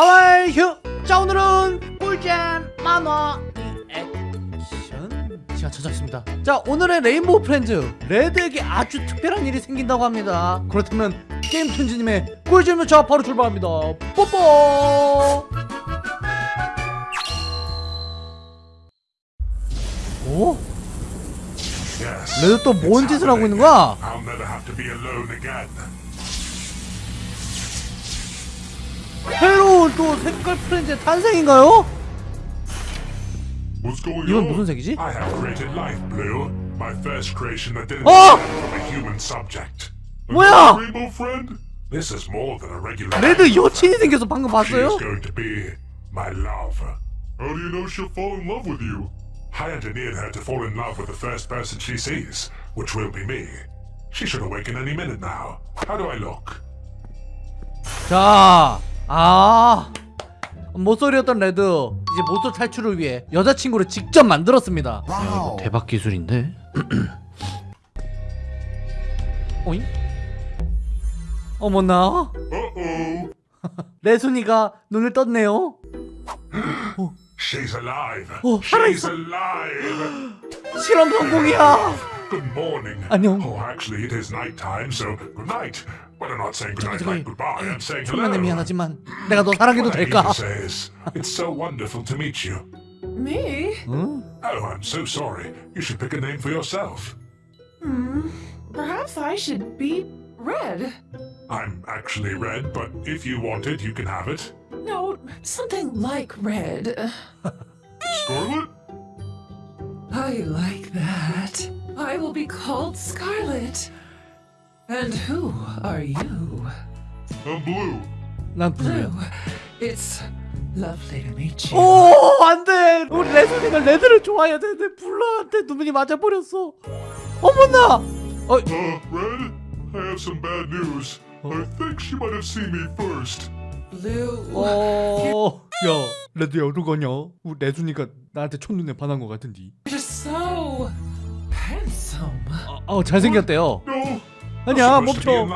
하와이 휴! 자 오늘은 꿀잼 만화 리액션. 시간 찾아왔습니다. 자 오늘의 레인보우 프렌즈 레드에게 아주 특별한 일이 생긴다고 합니다. 그렇다면 게임 튼지님의 꿀잼 요차 바로 출발합니다. 뽀뽀! 오? 레드 또 뭔 짓을 하고 있는 거야? 새로운 또 색깔 프렌즈의 탄생인가요? What's going 이건 on? 무슨 색이지? I have created Life Blue, my first creation that didn't 어! come from a human subject. 뭐야? Another Rainbow friend? This is more than a regular. 레드 여친이 생겨서 방금 She is 봤어요? going to be my love. How do you know she'll fall in love with you? I engineered her to fall in love with the first person she sees, which will be me. She should awaken any minute now. How do I look? 자, 아 모쏠이었던 레드 이제 모쏠 탈출을 위해 여자친구를 직접 만들었습니다. 야, 이거 대박 기술인데. 어잉? 어머나. 레순이가 눈을 떴네요. She's alive. Oh, She's 살아있어. alive. 실험 성공이야. Good morning. 안녕. Oh, actually, it is night time, so good night. But I'm not saying good night 저기, like goodbye. I'm saying hello. 천만에 미안하지만 내가 너 사랑해도 What I need 될까? to say is, it's so wonderful to meet you. Me? 응? Oh, I'm so sorry. You should pick a name for yourself. Perhaps I should be red. I'm actually red, but if you want it, you can have it. No, something like red. Scarlet? I like that. I will be called Scarlet. And who are you? I'm blue. 난 Blue. It's lovely to meet you. 오, 안 돼. 우리 레순이가 레드를 좋아해야 되는데 블루한테 눈이 맞아버렸어. 어머나. 어, Uh, Red? I have some bad news. I think she might have seen me first. Blue. 어, 야, 레드야 어떡하냐? 우리 레순이가 나한테 첫눈에 반한 것 같은데. You're so handsome. 어, 어 잘생겼대요. No. 아니야, 멈춰.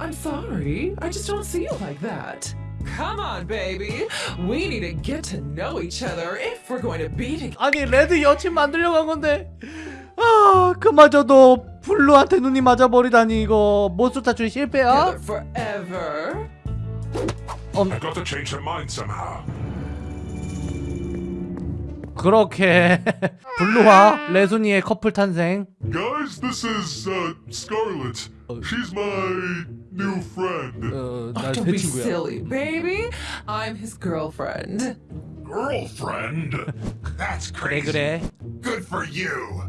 I'm sorry. I just don't see you like that. Come on, baby. We need to get to know each other if we're going to be together. 아니, 레드 여친 만들려고 한 건데. 아, 그마저도 블루한테 눈이 맞아버리다니 이거 모쏠 탈출 실패야? forever. I've got to change her mind somehow. 그렇게 블루와 레순이의 커플 탄생. Guys, this is uh, Scarlet. She's my new friend. 어, Oh, 나내 don't be 친구야. silly, baby. I'm his girlfriend. Girlfriend? That's 그래 crazy. 그래. Good for you.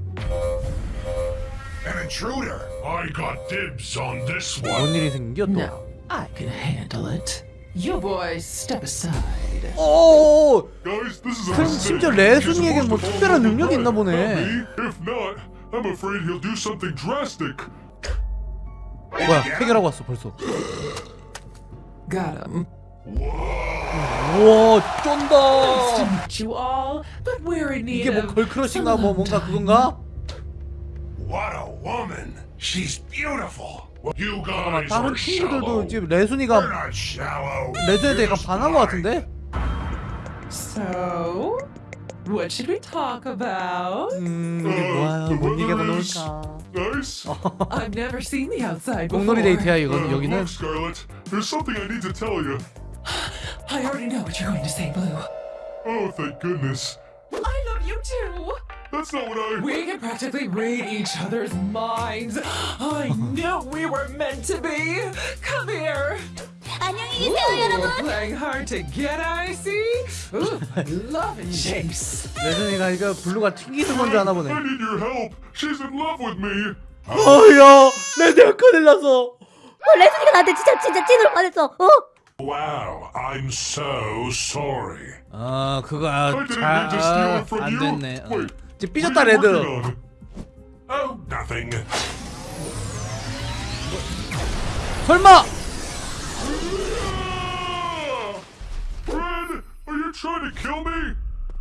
An intruder. I got dibs on this one. 뭔 일이 생겨 또? No, I can handle it. You boys step aside. 오, Guys, this is a 그럼. 심지어 레순이에게 뭐 특별한 능력이 있나 보네. not me. If not, I'm afraid he'll do something drastic. 뭐야 해결하고 왔어 벌써. Got him. 우와 쫀다. Meet you all, but we're in need 이게 뭐 걸크러쉬인가 뭐 뭔가. 그건가? What a woman. She's beautiful. You 잠깐만 guys 다른 are 친구들도 shallow. 지금 레순이가 You're 약간 반한 것. 같은데? So, what should we talk about? 음 우리 어, 뭐야 뭔 나올까? Nice. I've never seen the outside before. 공놀이 데이트야 Uh, 이건 여기는. look, Scarlet, there's something I need to tell you. I already know what you're going to say, Blue. Oh, thank goodness. I love you too. That's not what I. We can practically read each other's minds. I knew we were meant to be. Come here. 안녕히 계세요, Ooh, 여러분. playing hard to get, I see. Ooh, love and chase. 레순이가 이거 블루가 튕기는 건 줄 아나 보네. I need your help. She's in love with me. 어야 레드야 큰일 났어. 어, 레슨이가 나한테 진짜 진짜 찐으로 반했어. 어? Wow, I'm so sorry. 아 그거 I didn't mean to steal it from 잘안 you. 됐네. 어. 이제 삐졌다 레드. Oh. 설마 are you trying to kill me?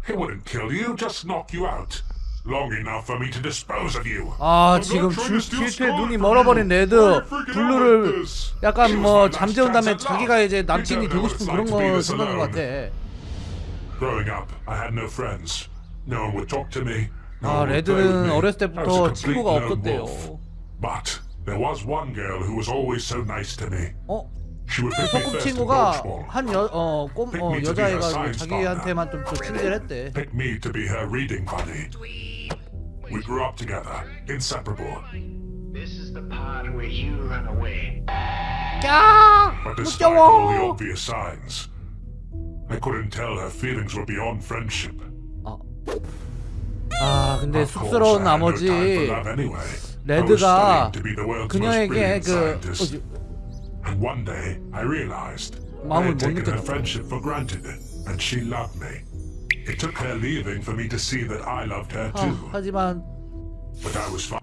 It wouldn't kill you, just knock you out. long enough for me to dispose of you. 아 지금 질투에 눈이 멀어버린. 레드 블루를 약간 뭐 잠재운 다음에 자기가. 이제 남친이 되고 싶은 그런 거 생각한 것. 같아 Growing up, I had no friends. No one would talk to me. No 아 one would play with 레드는 me. 어렸을 I was a 때부터 complete 친구가 lone 없었대요 wolf. But there was one girl who was always so nice to me. 어? She would pick me first in 소꿉친구가 dodgeball. 한 여, 어, 꼼, 어, 여자애가 자기한테만 좀 또 친절했대 Pick me to be her reading buddy. We grew up together, inseparable. This is the part where you run away. 야 But despite all the 무서워 obvious signs, I couldn't tell her feelings were beyond friendship. 아 근데 쑥스러운 나머지 레드가 그녀에게 그. 어, 마음을 못 her 아. 하지만.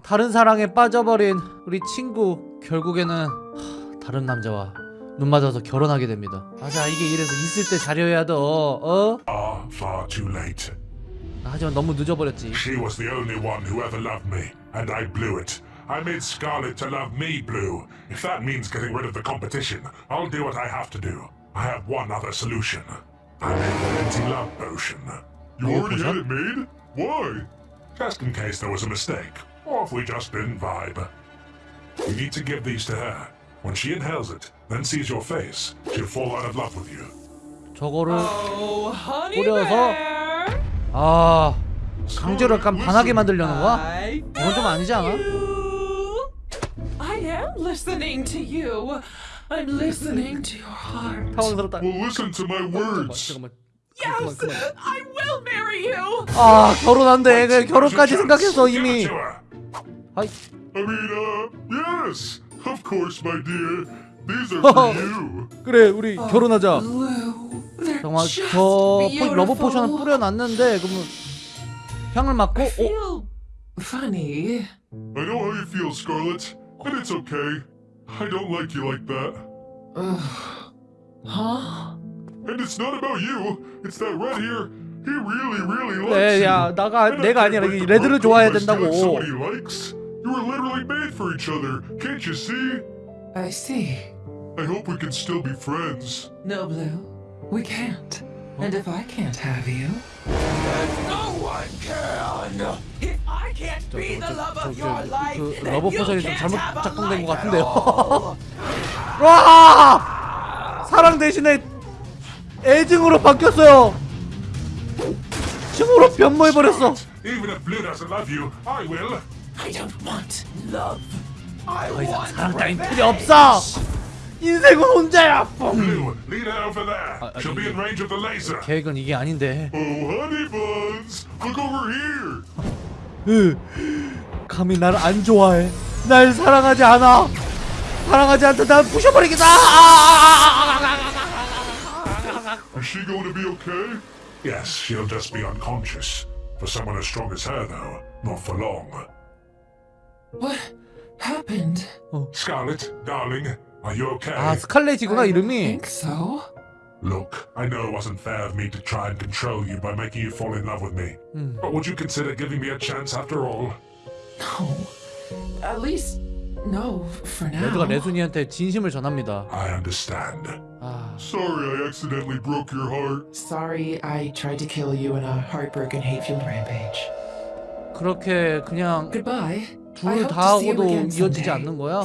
다른 사랑에 빠져버린 우리 친구 결국에는 하, 다른 남자와 눈 맞아서 결혼하게 됩니다 맞아 이게 이래서 있을 때 잘해야 돼 어? 하지만 너무 늦어버렸지 She was the only one who ever loved me, and I blew it. I made Scarlet to love me blue. If that means getting rid of the competition, I'll do what I have to do. I have one other solution. I made an anti-love potion. You Oh, already potion? had it made? Why? Just in case there was a mistake, or if we just didn't vibe. You need to give these to her. When she inhales it, then sees your face, she'll fall out of love with you. 저거를 Oh, honey 뿌려서 bear. 아 강제로 약간 반하게 만들려는 거야? 이건 좀 아니지 않아? I am listening to you. I'm listening to your heart. 당황스럽다 Well, listen to my words. 잠깐만 Yes, I will marry you. 아 결혼한대 그 결혼까지 생각했어 이미. 아이 I mean, uh, yes, of course, my dear. These are for you. 그래 우리 결혼하자 정말 저 포- beautiful. 러브 포션을 뿌려놨는데 그러면 향을 맡고 어? funny. I know how you feel, Scarlet, and it's okay. I don't like you like that. Huh? And it's not about you. It's that red here. He really, really likes you. 야 나가 내가 아니라 이 레드를 좋아해야 된다고 he likes. You were literally made for each other. Can't you see? I see. I hope we can still be friends. No, Blue, we can't. And if I can't have you, then no one can. If I can't be the love of your life, 그 then you 포션이 좀 can't 잘못 작동된 것 같은데요. 와 사랑 대신에 애증으로 바뀌었어요 층으로 변모해버렸어 Even if Blue doesn't love you, I will. I don't want love. I 더 이상 want 사랑 따윈. 필요 없어 인생은 혼자야 뻥 Blue, lead her over there. She'll be in range of the laser. 계획은 이게 아닌데 Oh, honey buns, look over here. 으, 감히 날 안 좋아해 날 사랑하지 않아 사랑하지 않다 날 부셔버리겠다 Is she going to be okay? Yes, she'll just be unconscious. For someone as strong as her, though, not for long. What happened? Scarlet, darling, are you okay? 아 스칼렛이구나 I 이름이 think so. Look, I know it wasn't fair of me to try and control you by making you fall in love with me. But would you consider giving me a chance after all? No. At least, no, for now. 레드가 레순이한테 진심을 전합니다 I understand. 아 Sorry I accidentally broke your heart. Sorry, I tried to kill you in a heartbroken, hate-filled rampage. 그렇게 그냥 Goodbye. I 둘 hope 다 to see you 하고도 again 이어지지 someday. 않는 거야?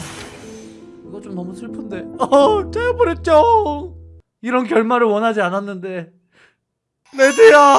이거 좀 너무 슬픈데. 어 잘버렸죠! 이런 결말을 원하지 않았는데. 레드야